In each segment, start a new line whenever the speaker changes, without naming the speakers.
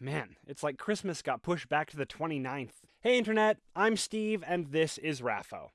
Man, it's like Christmas got pushed back to the 29th. Hey Internet, I'm Steve, and this is Raffo.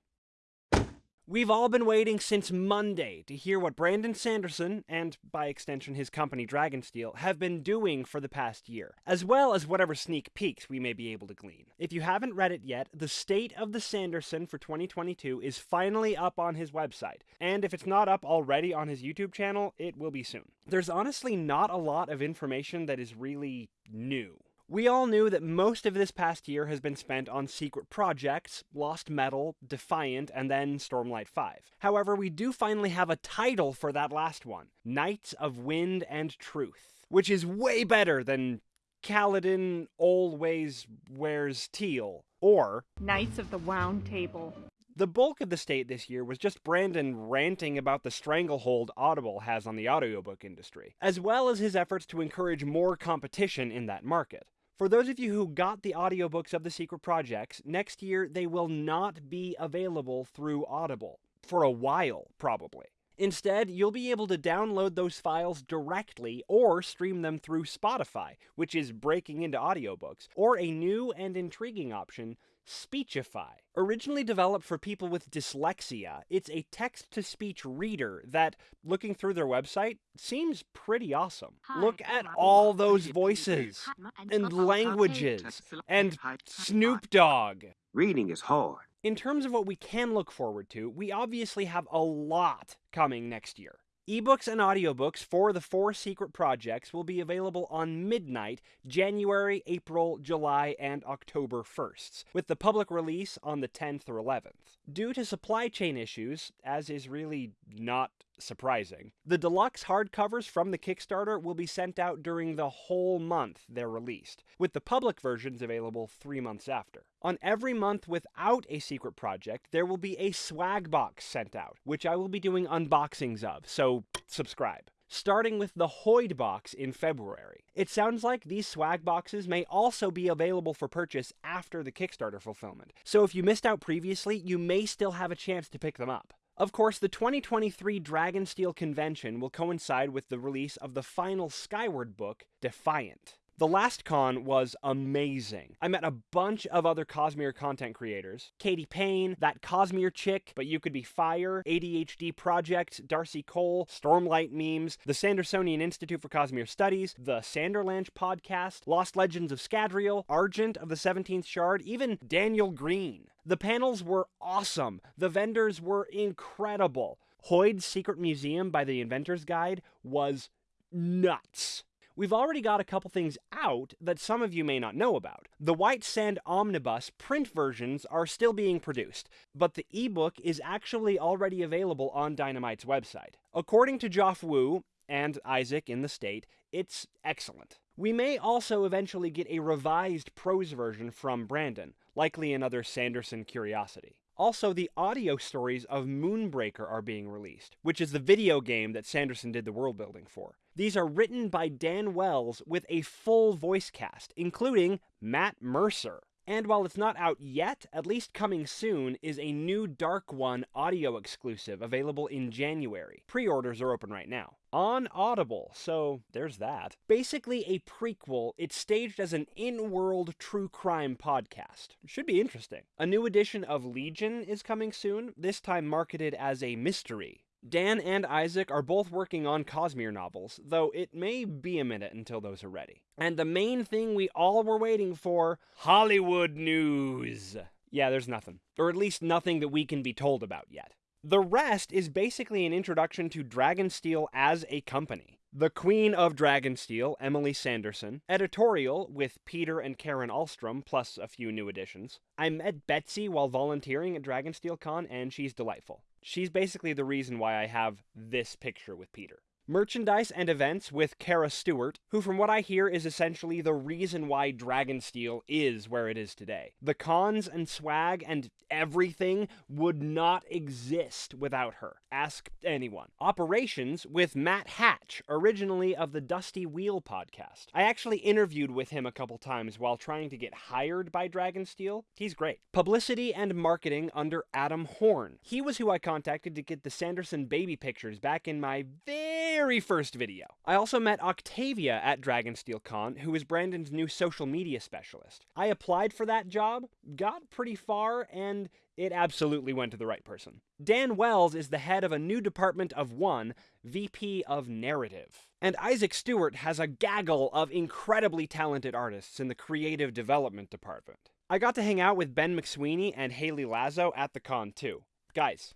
We've all been waiting since Monday to hear what Brandon Sanderson, and by extension his company Dragonsteel, have been doing for the past year, as well as whatever sneak peeks we may be able to glean. If you haven't read it yet, the State of the Sanderson for 2022 is finally up on his website, and if it's not up already on his YouTube channel, it will be soon. There's honestly not a lot of information that is really new. We all knew that most of this past year has been spent on secret projects, Lost Metal, Defiant, and then Stormlight 5. However, we do finally have a title for that last one Knights of Wind and Truth, which is way better than Kaladin Always Wears Teal, or
Knights of the Wound Table.
The bulk of the state this year was just Brandon ranting about the stranglehold Audible has on the audiobook industry, as well as his efforts to encourage more competition in that market. For those of you who got the audiobooks of the secret projects, next year they will not be available through Audible. For a while, probably. Instead, you'll be able to download those files directly or stream them through Spotify, which is breaking into audiobooks, or a new and intriguing option, Speechify. Originally developed for people with dyslexia, it's a text to speech reader that, looking through their website, seems pretty awesome. Look at all those voices and languages and Snoop Dogg.
Reading is hard.
In terms of what we can look forward to, we obviously have a lot coming next year. Ebooks and audiobooks for the four secret projects will be available on midnight, January, April, July, and October 1st, with the public release on the 10th or 11th. Due to supply chain issues, as is really not surprising, the deluxe hardcovers from the Kickstarter will be sent out during the whole month they're released, with the public versions available three months after. On every month without a secret project, there will be a swag box sent out, which I will be doing unboxings of, so subscribe starting with the Hoid box in February. It sounds like these swag boxes may also be available for purchase after the Kickstarter fulfillment, so if you missed out previously, you may still have a chance to pick them up. Of course, the 2023 Dragonsteel convention will coincide with the release of the final Skyward book, Defiant. The last con was amazing. I met a bunch of other Cosmere content creators. Katie Payne, that Cosmere chick, but you could be Fire, ADHD Project, Darcy Cole, Stormlight Memes, the Sandersonian Institute for Cosmere Studies, the Sanderlanch podcast, Lost Legends of Scadrial, Argent of the 17th Shard, even Daniel Greene. The panels were awesome. The vendors were incredible. Hoid's Secret Museum by the Inventor's Guide was nuts. We've already got a couple things out that some of you may not know about. The White Sand Omnibus print versions are still being produced, but the ebook is actually already available on Dynamite's website. According to Joff Wu and Isaac in the state, it's excellent. We may also eventually get a revised prose version from Brandon, likely another Sanderson curiosity. Also, the audio stories of Moonbreaker are being released, which is the video game that Sanderson did the world building for. These are written by Dan Wells with a full voice cast, including Matt Mercer. And while it's not out yet, at least coming soon is a new Dark One audio exclusive available in January. Pre orders are open right now. On Audible, so there's that. Basically, a prequel, it's staged as an in world true crime podcast. Should be interesting. A new edition of Legion is coming soon, this time marketed as a mystery. Dan and Isaac are both working on Cosmere novels, though it may be a minute until those are ready. And the main thing we all were waiting for Hollywood news. Yeah, there's nothing. Or at least nothing that we can be told about yet. The rest is basically an introduction to Dragonsteel as a company. The Queen of Dragonsteel, Emily Sanderson. Editorial with Peter and Karen Ahlstrom, plus a few new additions. I met Betsy while volunteering at Dragonsteel Con, and she's delightful. She's basically the reason why I have this picture with Peter. Merchandise and events with Kara Stewart, who, from what I hear, is essentially the reason why Dragonsteel is where it is today. The cons and swag and everything would not exist without her. Ask anyone. Operations with Matt Hatch, originally of the Dusty Wheel podcast. I actually interviewed with him a couple times while trying to get hired by Dragonsteel. He's great. Publicity and marketing under Adam Horne. He was who I contacted to get the Sanderson baby pictures back in my very very first video. I also met Octavia at Dragonsteel Con, who is Brandon's new social media specialist. I applied for that job, got pretty far, and it absolutely went to the right person. Dan Wells is the head of a new department of one, VP of Narrative. And Isaac Stewart has a gaggle of incredibly talented artists in the creative development department. I got to hang out with Ben McSweeney and Hayley Lazo at the con too. Guys,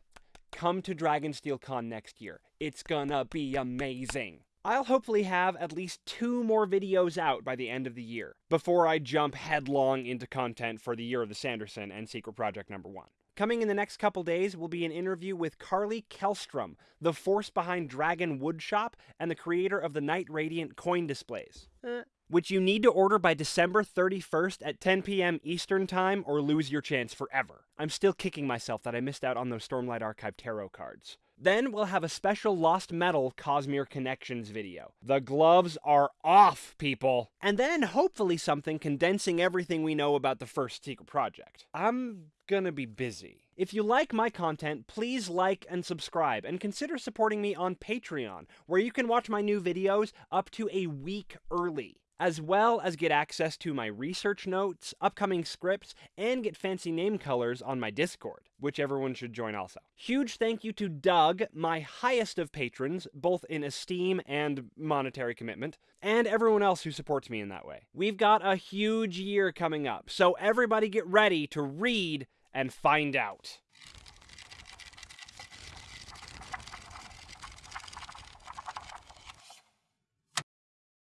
come to Dragonsteel Con next year. It's gonna be amazing. I'll hopefully have at least two more videos out by the end of the year, before I jump headlong into content for the Year of the Sanderson and Secret Project number one. Coming in the next couple days will be an interview with Carly Kellstrom, the force behind Dragon Woodshop and the creator of the Knight Radiant coin displays. Eh, which you need to order by December 31st at 10 p.m. Eastern Time or lose your chance forever. I'm still kicking myself that I missed out on those Stormlight Archive tarot cards. Then we'll have a special Lost Metal Cosmere Connections video. The gloves are off, people! And then hopefully something condensing everything we know about the first secret project. I'm gonna be busy. If you like my content, please like and subscribe, and consider supporting me on Patreon, where you can watch my new videos up to a week early as well as get access to my research notes, upcoming scripts, and get fancy name colors on my Discord, which everyone should join also. Huge thank you to Doug, my highest of patrons, both in esteem and monetary commitment, and everyone else who supports me in that way. We've got a huge year coming up, so everybody get ready to read and find out.